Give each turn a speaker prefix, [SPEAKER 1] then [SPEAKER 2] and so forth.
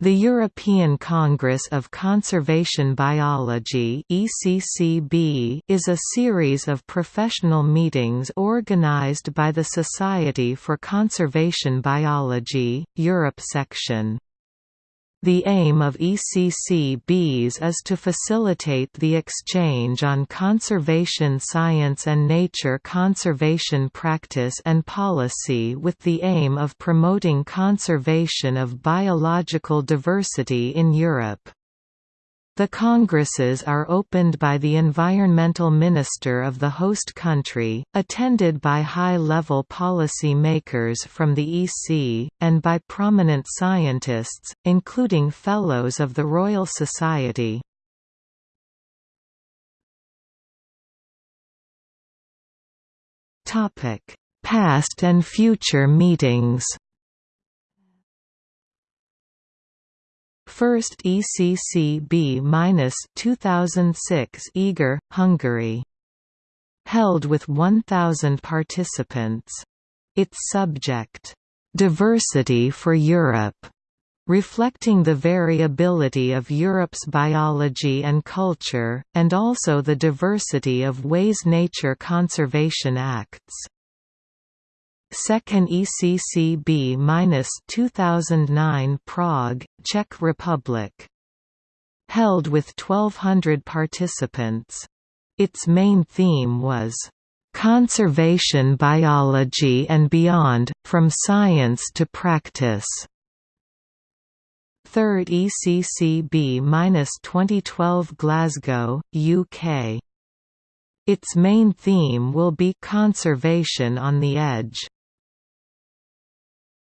[SPEAKER 1] The European Congress of Conservation Biology (ECCB) is a series of professional meetings organized by the Society for Conservation Biology, Europe section. The aim of ECCBs is to facilitate the exchange on conservation science and nature conservation practice and policy with the aim of promoting conservation of biological diversity in Europe. The congresses are opened by the environmental minister of the host country, attended by high-level policy makers from the EC, and by prominent scientists, including Fellows of the Royal Society. Past and future meetings First ECCB-2006 Eger, Hungary. Held with 1,000 participants. Its subject, "'Diversity for Europe' reflecting the variability of Europe's biology and culture, and also the diversity of ways nature conservation acts. Second ECCB-2009 Prague, Czech Republic. Held with 1200 participants. Its main theme was, "...conservation biology and beyond, from science to practice." Third ECCB-2012 Glasgow, UK. Its main theme will be conservation on the edge.